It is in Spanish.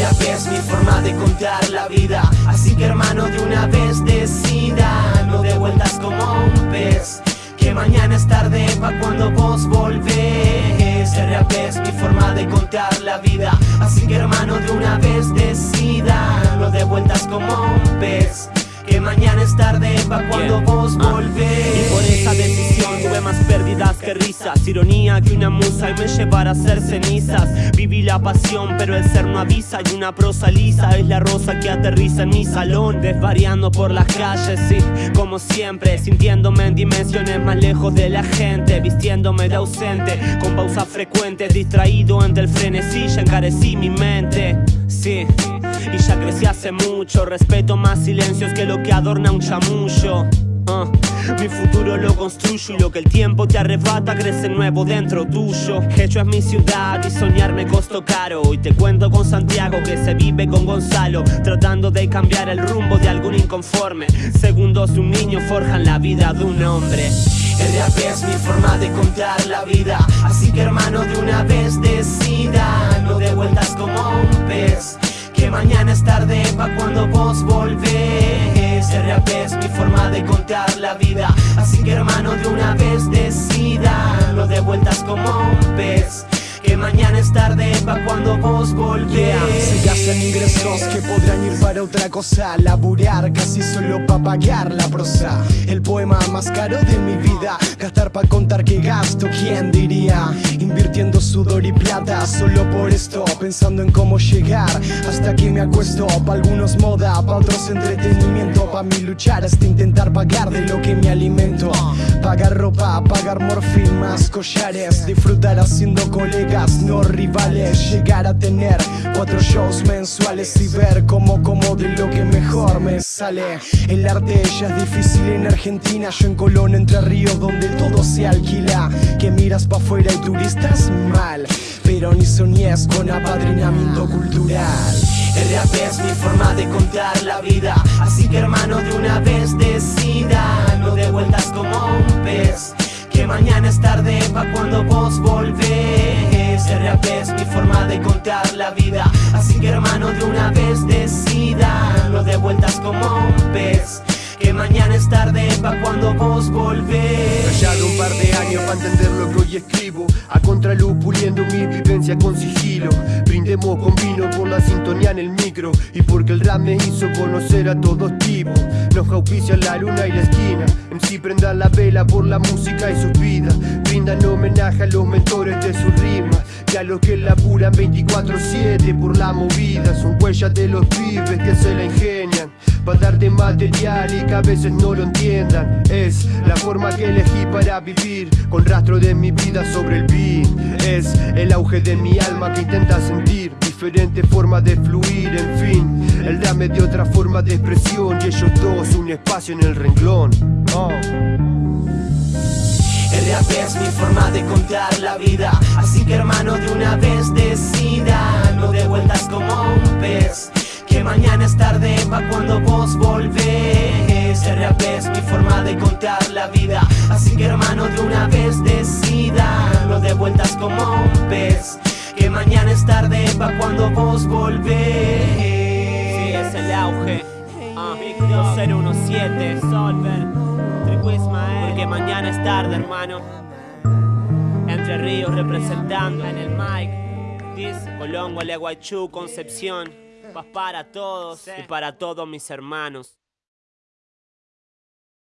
Rap es mi forma de contar la vida, así que hermano de una vez decida, no de vueltas como un pez, que mañana es tarde pa' cuando vos volvés. El rap es mi forma de contar la vida, así que hermano de una vez decida, no de vueltas como un pez, que mañana es tarde pa' cuando vos volvés. Ironía que una musa y me llevará a ser cenizas. Viví la pasión pero el ser no avisa. Y una prosa lisa es la rosa que aterriza en mi salón. Desvariando por las calles, sí, como siempre. Sintiéndome en dimensiones más lejos de la gente. Vistiéndome de ausente, con pausas frecuentes. Distraído ante el frenesí, ya encarecí mi mente Sí, y ya crecí hace mucho. Respeto más silencios que lo que adorna un chamullo Ah, mi futuro lo construyo y lo que el tiempo te arrebata crece nuevo dentro tuyo. Hecho es mi ciudad y soñar me costó caro. Y te cuento con Santiago que se vive con Gonzalo, tratando de cambiar el rumbo de algún inconforme. Segundos de un niño forjan la vida de un hombre. El rap es mi forma de contar la vida Así que hermano de una vez decida No de vueltas como un pez Que mañana es tarde pa' cuando vos volvés Mi forma de contar la vida. Así que hermano de una vez decida. No de vueltas como un pez que mañana es tarde pa' cuando vos volvés. Se gastan ingresos que podrán ir para otra cosa Laburar casi solo pa' pagar la prosa. El poema más caro de mi vida Gastar pa' contar que gasto, ¿quién diría? Invirtiendo sudor y plata solo por esto Pensando en cómo llegar. Hasta que me acuesto Pa' algunos moda, pa' otros entretenimiento Pa' mi luchar hasta intentar pagar de lo que me alimento. Pagar ropa, pagar morfín, más collares Disfrutar haciendo colegas no rivales Llegar a tener cuatro shows mensuales Y ver cómo como de lo que mejor me sale. El arte ya es difícil en Argentina Yo en Colón, Entre Ríos, donde todo se alquila. Que miras pa' afuera y turistas mal Pero ni soñes con apadrinamiento cultural. Rap es mi forma de contar la vida Así que hermano de una vez decida No de vueltas como un pez Que mañana es tarde pa' cuando vos volvés. El rap es mi forma de contar la vida Así que hermano de una vez decida No de vueltas como un pez que mañana es tarde pa' cuando vos volvés. Callado un par de años para entender lo que hoy escribo. A contraluz puliendo mi vivencia con sigilo. Brindemos con vino por la sintonía en el micro. Y porque el rap me hizo conocer a todos tipos. Nos auspician la luna y la esquina. En sí prendan la vela por la música y sus vidas. Brindan homenaje a los mentores de sus rimas. Y a los que laburan 24-7 por la movida. Son huellas de los pibes que se la ingenian para darte material y que a veces no lo entiendan. Es la forma que elegí para vivir Con rastro de mi vida sobre el beat. Es el auge de mi alma que intenta sentir Diferentes formas de fluir, en fin. El rap me dio otra forma de expresión Y ellos dos un espacio en el renglón. Oh. El rap es mi forma de contar la vida. Así que hermano de una vez decida No de vueltas como un pez que mañana es tarde pa' cuando vos volvés. El rap es mi forma de contar la vida. Así que hermano de una vez decida No de vueltas como un pez Que mañana es tarde pa' cuando vos volvés. Sí, es el auge. Ah, 2017 Solver. Porque mañana es tarde hermano. Entre Ríos representando en el mic. Dice Colón, Gualeguaychú, Concepción Paz para todos y para todos mis hermanos.